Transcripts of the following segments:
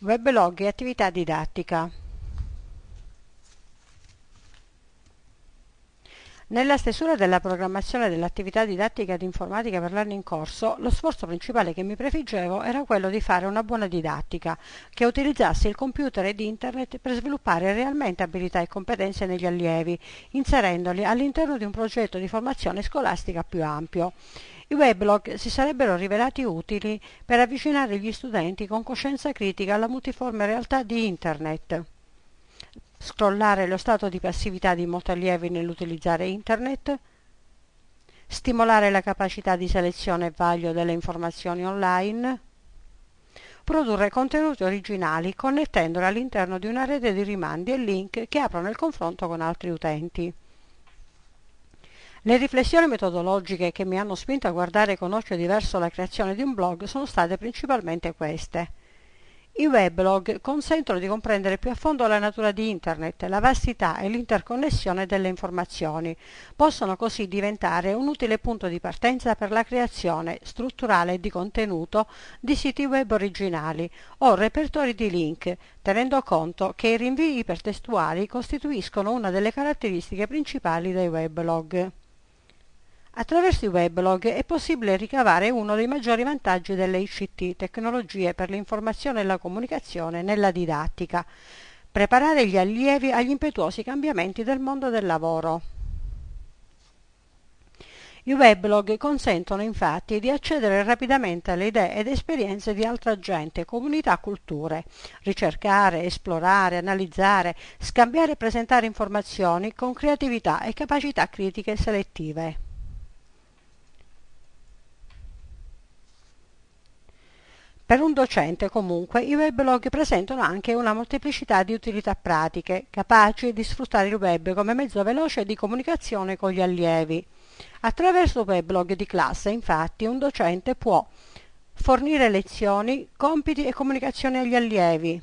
Weblog e attività didattica. Nella stesura della programmazione dell'attività didattica di informatica per l'anno in corso, lo sforzo principale che mi prefiggevo era quello di fare una buona didattica, che utilizzasse il computer ed internet per sviluppare realmente abilità e competenze negli allievi, inserendoli all'interno di un progetto di formazione scolastica più ampio. I weblog si sarebbero rivelati utili per avvicinare gli studenti con coscienza critica alla multiforme realtà di Internet. Scrollare lo stato di passività di molti allievi nell'utilizzare Internet. Stimolare la capacità di selezione e vaglio delle informazioni online. Produrre contenuti originali connettendoli all'interno di una rete di rimandi e link che aprono il confronto con altri utenti. Le riflessioni metodologiche che mi hanno spinto a guardare con occhio diverso la creazione di un blog sono state principalmente queste. I weblog consentono di comprendere più a fondo la natura di Internet, la vastità e l'interconnessione delle informazioni. Possono così diventare un utile punto di partenza per la creazione strutturale di contenuto di siti web originali o repertori di link, tenendo conto che i rinvii ipertestuali costituiscono una delle caratteristiche principali dei weblog. Attraverso i weblog è possibile ricavare uno dei maggiori vantaggi delle ICT, tecnologie per l'informazione e la comunicazione, nella didattica, preparare gli allievi agli impetuosi cambiamenti del mondo del lavoro. I weblog consentono infatti di accedere rapidamente alle idee ed esperienze di altra gente, comunità, culture, ricercare, esplorare, analizzare, scambiare e presentare informazioni con creatività e capacità critiche selettive. Per un docente comunque i weblog presentano anche una molteplicità di utilità pratiche, capaci di sfruttare il web come mezzo veloce di comunicazione con gli allievi. Attraverso weblog di classe infatti un docente può fornire lezioni, compiti e comunicazioni agli allievi,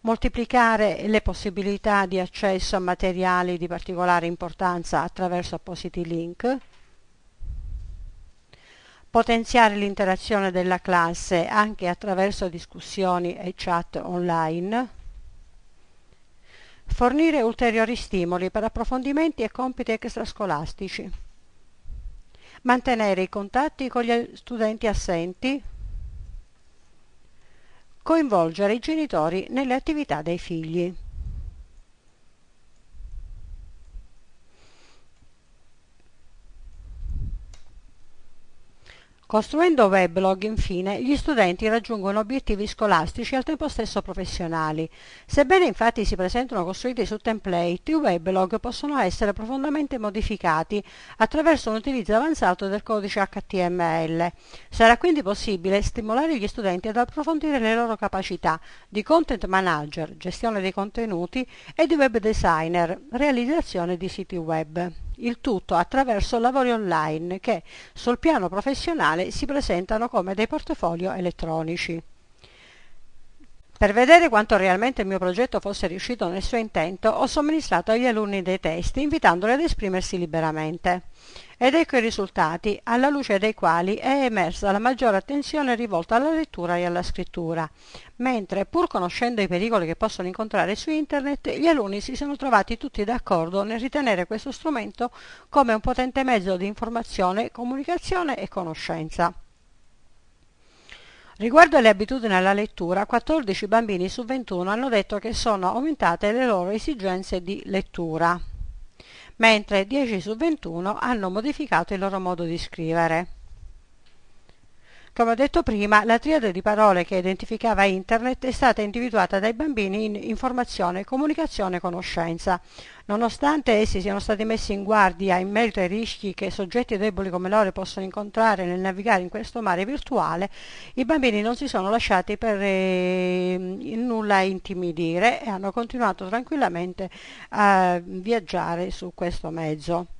moltiplicare le possibilità di accesso a materiali di particolare importanza attraverso appositi link, potenziare l'interazione della classe anche attraverso discussioni e chat online, fornire ulteriori stimoli per approfondimenti e compiti extrascolastici, mantenere i contatti con gli studenti assenti, coinvolgere i genitori nelle attività dei figli. Costruendo weblog, infine, gli studenti raggiungono obiettivi scolastici e al tempo stesso professionali. Sebbene infatti si presentano costruiti su template, i weblog possono essere profondamente modificati attraverso un utilizzo avanzato del codice HTML. Sarà quindi possibile stimolare gli studenti ad approfondire le loro capacità di content manager, gestione dei contenuti e di web designer, realizzazione di siti web il tutto attraverso lavori online che sul piano professionale si presentano come dei portafolio elettronici. Per vedere quanto realmente il mio progetto fosse riuscito nel suo intento, ho somministrato agli alunni dei testi invitandoli ad esprimersi liberamente. Ed ecco i risultati, alla luce dei quali è emersa la maggiore attenzione rivolta alla lettura e alla scrittura, mentre, pur conoscendo i pericoli che possono incontrare su internet, gli alunni si sono trovati tutti d'accordo nel ritenere questo strumento come un potente mezzo di informazione, comunicazione e conoscenza. Riguardo alle abitudini alla lettura, 14 bambini su 21 hanno detto che sono aumentate le loro esigenze di lettura, mentre 10 su 21 hanno modificato il loro modo di scrivere. Come ho detto prima, la triade di parole che identificava Internet è stata individuata dai bambini in informazione, comunicazione e conoscenza. Nonostante essi siano stati messi in guardia in merito ai rischi che soggetti deboli come loro possono incontrare nel navigare in questo mare virtuale, i bambini non si sono lasciati per eh, nulla intimidire e hanno continuato tranquillamente a viaggiare su questo mezzo.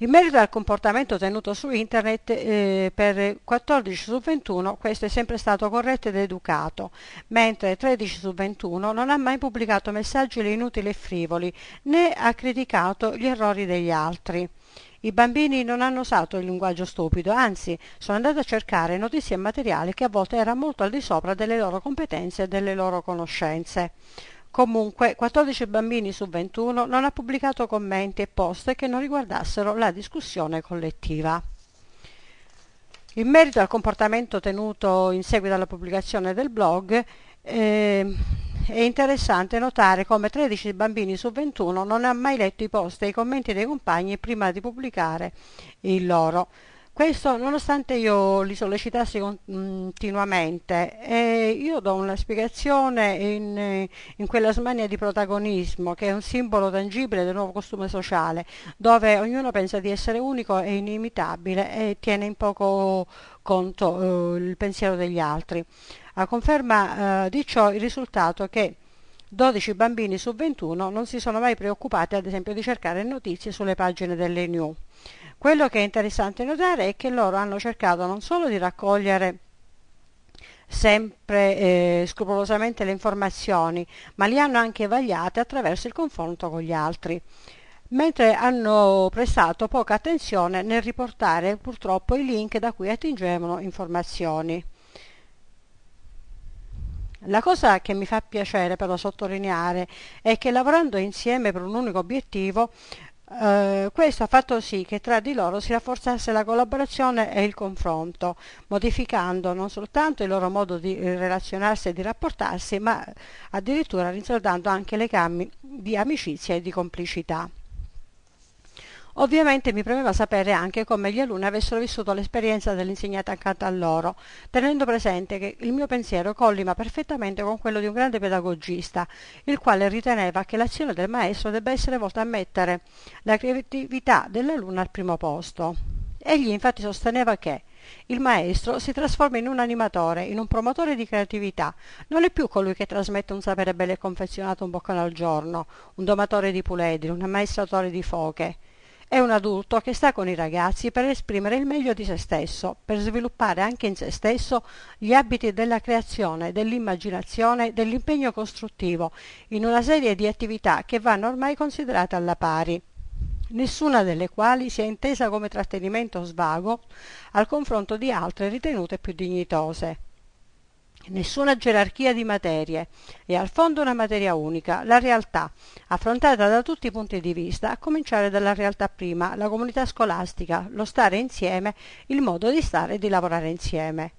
In merito al comportamento tenuto su internet, eh, per 14 su 21 questo è sempre stato corretto ed educato, mentre 13 su 21 non ha mai pubblicato messaggi inutili e frivoli, né ha criticato gli errori degli altri. I bambini non hanno usato il linguaggio stupido, anzi sono andati a cercare notizie e materiali che a volte erano molto al di sopra delle loro competenze e delle loro conoscenze. Comunque, 14 bambini su 21 non ha pubblicato commenti e post che non riguardassero la discussione collettiva. In merito al comportamento tenuto in seguito alla pubblicazione del blog, eh, è interessante notare come 13 bambini su 21 non hanno mai letto i post e i commenti dei compagni prima di pubblicare il loro. Questo nonostante io li sollecitassi continuamente e io do una spiegazione in, in, quella smania di protagonismo che è un simbolo tangibile del nuovo costume sociale dove ognuno pensa di essere unico e inimitabile e tiene in poco conto eh, il pensiero degli altri. A conferma eh, di ciò il risultato che 12 bambini su 21 non si sono mai preoccupati ad esempio di cercare notizie sulle pagine delle new. Quello che è interessante notare è che loro hanno cercato non solo di raccogliere sempre eh, scrupolosamente le informazioni, ma li hanno anche vagliate attraverso il confronto con gli altri, mentre hanno prestato poca attenzione nel riportare purtroppo i link da cui attingevano informazioni. La cosa che mi fa piacere però sottolineare è che lavorando insieme per un unico obiettivo Uh, questo ha fatto sì che tra di loro si rafforzasse la collaborazione e il confronto, modificando non soltanto il loro modo di relazionarsi e di rapportarsi, ma addirittura rinsaldando anche legami di amicizia e di complicità. Ovviamente mi premeva sapere anche come gli alunni avessero vissuto l'esperienza dell'insegnante accanto a loro, tenendo presente che il mio pensiero collima perfettamente con quello di un grande pedagogista, il quale riteneva che l'azione del maestro debba essere volta a mettere la creatività dell'alunno al primo posto. Egli infatti sosteneva che il maestro si trasforma in un animatore, in un promotore di creatività. Non è più colui che trasmette un sapere bello e confezionato un boccone al giorno, un domatore di puledri, un ammaestratore di foche. È un adulto che sta con i ragazzi per esprimere il meglio di se stesso, per sviluppare anche in se stesso gli abiti della creazione, dell'immaginazione, dell'impegno costruttivo, in una serie di attività che vanno ormai considerate alla pari nessuna delle quali sia intesa come trattenimento svago al confronto di altre ritenute più dignitose nessuna gerarchia di materie, è al fondo una materia unica, la realtà, affrontata da tutti i punti di vista, a cominciare dalla realtà prima, la comunità scolastica, lo stare insieme, il modo di stare e di lavorare insieme.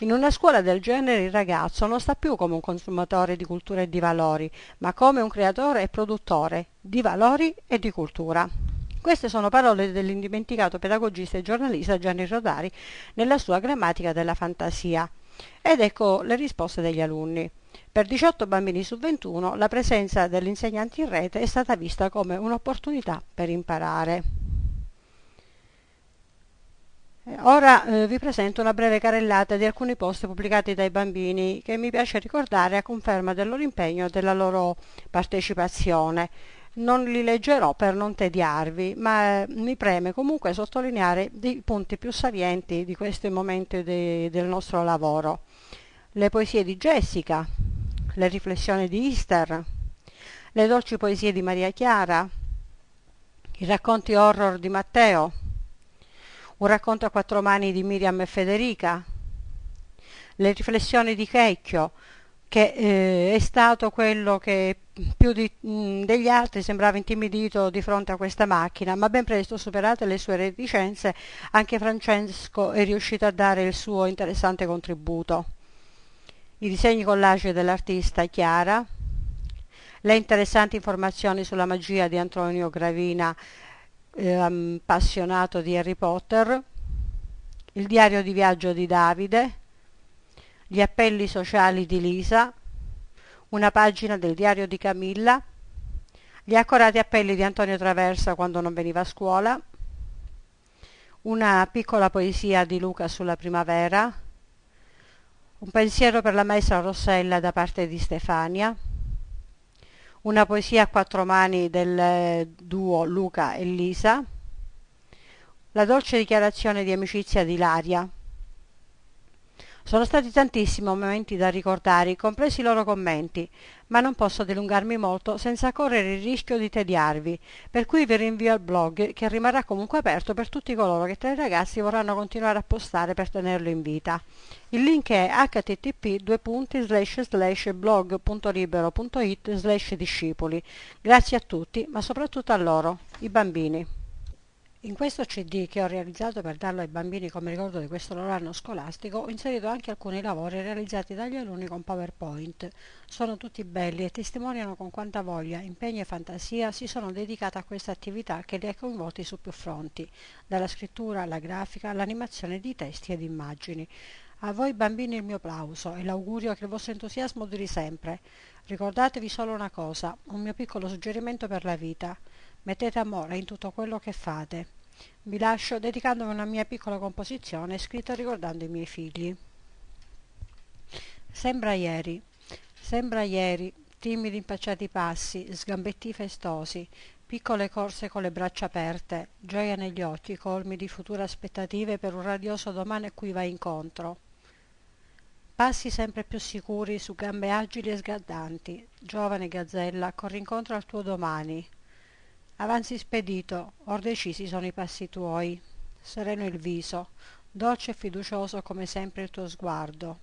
In una scuola del genere il ragazzo non sta più come un consumatore di cultura e di valori, ma come un creatore e produttore di valori e di cultura. Queste sono parole dell'indimenticato pedagogista e giornalista Gianni Rodari nella sua grammatica della fantasia. Ed ecco le risposte degli alunni. Per 18 bambini su 21 la presenza dell'insegnante in rete è stata vista come un'opportunità per imparare. Ora eh, vi presento una breve carrellata di alcuni post pubblicati dai bambini che mi piace ricordare a conferma del loro impegno e della loro partecipazione. Non li leggerò per non tediarvi, ma eh, mi preme comunque sottolineare i punti più salienti di questi momenti de, del nostro lavoro. Le poesie di Jessica, le riflessioni di Easter, le dolci poesie di Maria Chiara, i racconti horror di Matteo, un racconto a quattro mani di Miriam e Federica, le riflessioni di Checchio, che eh, è stato quello che più di, mh, degli altri sembrava intimidito di fronte a questa macchina, ma ben presto superate le sue reticenze, anche Francesco è riuscito a dare il suo interessante contributo. I disegni collage dell'artista Chiara, le interessanti informazioni sulla magia di Antonio Gravina, eh, appassionato di Harry Potter, il diario di viaggio di Davide, gli appelli sociali di Lisa, una pagina del diario di Camilla, gli accorati appelli di Antonio Traversa quando non veniva a scuola, una piccola poesia di Luca sulla primavera, un pensiero per la maestra Rossella da parte di Stefania, una poesia a quattro mani del duo Luca e Lisa, la dolce dichiarazione di amicizia di Laria. Sono stati tantissimi momenti da ricordare, compresi i loro commenti, ma non posso dilungarmi molto senza correre il rischio di tediarvi, per cui vi rinvio al blog che rimarrà comunque aperto per tutti coloro che tra i ragazzi vorranno continuare a postare per tenerlo in vita. Il link è http blog.libero.it discepoli. Grazie a tutti, ma soprattutto a loro, i bambini. In questo CD che ho realizzato per darlo ai bambini come ricordo di questo loro anno scolastico ho inserito anche alcuni lavori realizzati dagli alunni con PowerPoint. Sono tutti belli e testimoniano con quanta voglia, impegno e fantasia si sono dedicati a questa attività che li ha coinvolti su più fronti, dalla scrittura alla grafica all'animazione di testi ed immagini. A voi bambini il mio plauso e l'augurio che il vostro entusiasmo duri sempre. Ricordatevi solo una cosa, un mio piccolo suggerimento per la vita. Mettete amore in tutto quello che fate. Vi lascio dedicandomi una mia piccola composizione scritta ricordando i miei figli. Sembra ieri, sembra ieri, timidi impacciati passi, sgambetti festosi, piccole corse con le braccia aperte, gioia negli occhi, colmi di future aspettative per un radioso domani a cui vai incontro. Passi sempre più sicuri su gambe agili e sgaddanti, giovane gazzella, corri incontro al tuo domani, avanzi spedito or decisi sono i passi tuoi. Sereno il viso dolce e fiducioso come sempre il tuo sguardo.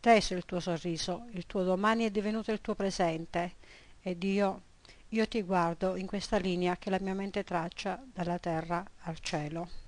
Teso il tuo sorriso il tuo domani è divenuto il tuo presente. Ed io io ti guardo in questa linea che la mia mente traccia dalla terra al cielo